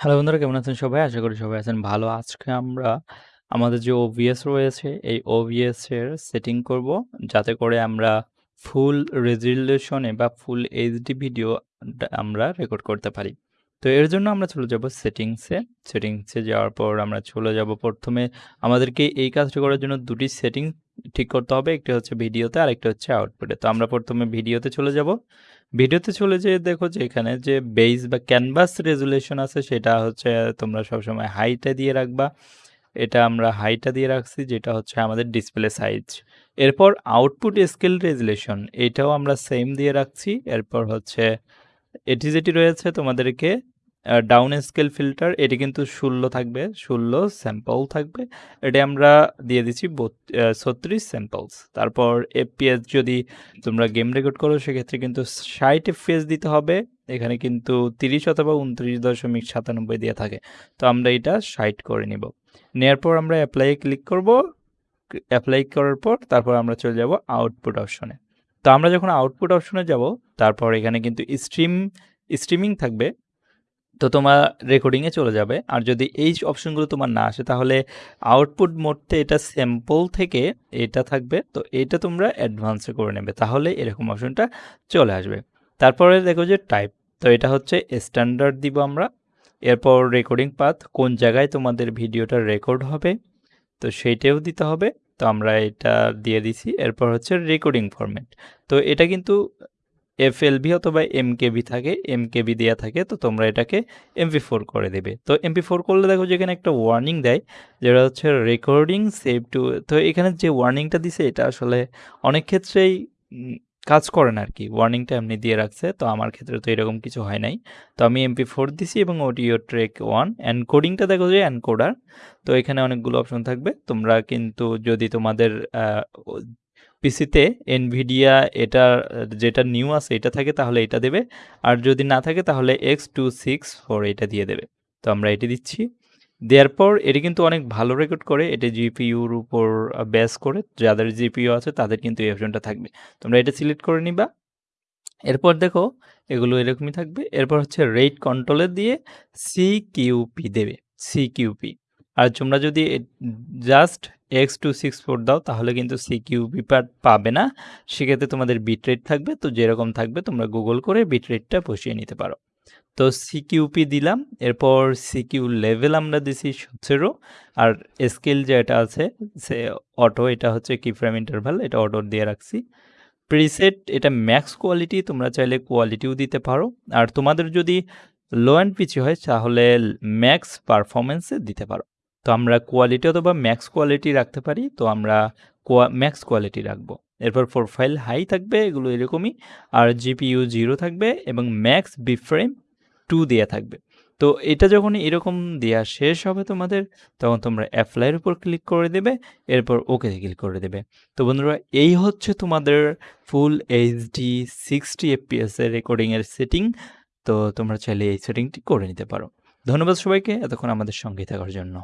Hello বন্ধুরা, কেমন আছেন সবাই? আশা করি সবাই আছেন ভালো। আজকে আমরা আমাদের যে OBS রয়েছে, এই এর সেটিং করব যাতে করে আমরা ফুল রেজোলিউশন এ বা ফুল এইচডি ভিডিও আমরা রেকর্ড করতে পারি। তো এর জন্য আমরা চলে যাব সেটিংসে সেটিংসে যাওয়ার পর আমরা চলে যাব প্রথমে আমাদেরকে এই কাজটি করার জন্য দুটি সেটিং ঠিক করতে হবে। একটি হচ্ছে ভিডিওতে আর আরেকটি হচ্ছে আউটপুটে। তো আমরা প্রথমে ভিডিওতে চলে যাব। ভিডিওতে চলে যেয়ে দেখো যে এখানে যে বেস বা ক্যানভাস রেজুলেশন আছে, সেটা হচ্ছে তোমরা সবসময় হাইটা দিয়ে রাখবা। এটা আমরা হাইটা দিয়ে রাখছি, যেটা হচ্ছে আমাদের ডিসপ্লে সাইজ। এরপর আউটপুট স্কেল রেজুলেশন এটাও আমরা সেম দিয়ে রাখছি। এরপর হচ্ছে, এটি যেটি রয়েছে তোমাদেরকে ডাউন স্কেল ফিল্টার এটি কিন্তু ১৬ থাকবে, ১৬ স্যাম্পল থাকবে। এটা আমরা দিয়ে দিচ্ছি ৩৬ স্যাম্পলস। তারপর এফপিএস যদি তোমরা গেম রেকর্ড করো সেক্ষেত্রে কিন্তু ৬০ এফপিএস দিতে হবে। এখানে কিন্তু ৩০ অথবা ২৯.৯৭ দিয়ে থাকে। তো আমরা এটা ৬০ করে নিব। নেয়ার পর আমরা এ ক্লিক করব। এপ্লাই করার পর তারপর আমরা চলে যাব আউটপুট অপশনে। তো আমরা যখন আউটপুট অপশনে যাব তারপর এখানে কিন্তু স্ট্রিম স্ট্রিমিং থাকবে। তো তোমার রেকর্ডিংয়ে চলে যাবে। আর যদি এই অপশনগুলো তোমার না আসে, তাহলে আউটপুট মোডতে এটা স্যাম্পল থেকে এটা থাকবে। তো এটা তোমরা অ্যাডভান্সে করে নেবে। তাহলে এরকম অপশনটা চলে আসবে। তারপরে দেখো যে টাইপ। তো এটা হচ্ছে স্ট্যান্ডার্ড দিব আমরা। এরপর রেকর্ডিং পাথ কোন জায়গায় তোমাদের ভিডিওটা রেকর্ড হবে, তো সেইটাও দিতে হবে। তো আমরা এটা দিয়ে দিছি। এরপর হচ্ছে রেকর্ডিং ফরম্যাট। তো এটা কিন্তু এফএলভি অথবা এমকেবি থাকে, এমকেবি দেয়া থাকে। তো তোমরা এটাকে এমপি4 করে দেবে। তো এমপি4 করলে দেখো যে এখানে একটা ওয়ার্নিং দেয় যেটা হচ্ছে রেকর্ডিং সেভ টু তো এখানে যে ওয়ার্নিংটা দিছে এটা আসলে অনেক ক্ষেত্রেই কাজ করে না আরকি। ওয়ার্নিংটা এমনি দিয়ে রাখছে। তো আমার ক্ষেত্রে তো এরকম কিছু হয় নাই। তো আমি এমপি4 দিছি এবং অডিও ট্র্যাক 1 এনকোডিংটা দেখো যে এনকোডার। তো এখানে অনেকগুলো অপশন থাকবে। তোমরা কিন্তু যদি তোমাদের পিসিতে এনভিডিয়া এটা যেটা নিউ আছে, এটা থাকে, তাহলে এটা দেবে। আর যদি না থাকে, তাহলে X264 এটা দিয়ে দেবে। তো আমরা এটি দিচ্ছি। দেওয়ার পর এটি কিন্তু অনেক ভালো রেকর্ড করে। এটি জিপিইউর উপর বেস করে যাদের জিপিইউ আছে, তাদের কিন্তু এই অপশনটা থাকবে। তোমরা এটা সিলেক্ট করে নিবা। এরপর দেখো, এগুলো এরকমই থাকবে। এরপর হচ্ছে রেট কন্ট্রোল এর দিয়ে সিকিউপি দেবে। সিকিউপি। আর তোমরা যদি এ জাস্ট X264 দাও, তাহলে কিন্তু সিকিউপি পাট পাবে না। সেক্ষেত্রে তোমাদের বিটরেট থাকবে। তো যেরকম থাকবে, তোমরা গুগল করে বিটরেটটা বসিয়ে নিতে পারো। তো সিকিউপি দিলাম। এরপর সিকিউ লেভেল আমরা দিছি ১৭ আর স্কেল যেটা আছে, সে অটো এটা হচ্ছে কি ফ্রেম ইন্টারভাল এটা অটো দিয়ে রাখছি। প্রিসেট এটা ম্যাক্স কোয়ালিটি তোমরা চাইলে কোয়ালিটিও দিতে পারো। আর তোমাদের যদি লো এন্ড পিচি হয়, তাহলে ম্যাক্স পারফরম্যান্স এ দিতে পারো। তো আমরা কোয়ালিটি অথবা ম্যাক্স কোয়ালিটি রাখতে পারি। তো আমরা ম্যাক্স কোয়ালিটি রাখব। এরপর প্রোফাইল হাই থাকবে, এগুলো এরকমই। আর জিপিইউ জিরো থাকবে এবং ম্যাক্স বিফ্রেম টু দেওয়া থাকবে। তো এটা যখন এরকম দেওয়া শেষ হবে তোমাদের, তখন তোমরা অ্যাপ্লাইয়ের উপর ক্লিক করে দেবে। এরপর ওকে ক্লিক করে দেবে। তো বন্ধুরা, এই হচ্ছে তোমাদের ফুল এইচডি 60 এফপিএস এর রেকর্ডিং এর সেটিং। তো তোমরা চাইলে এই সেটিংটি করে নিতে পারো। ধন্যবাদ সবাইকে, এতক্ষণ আমাদের সঙ্গে থাকার জন্য।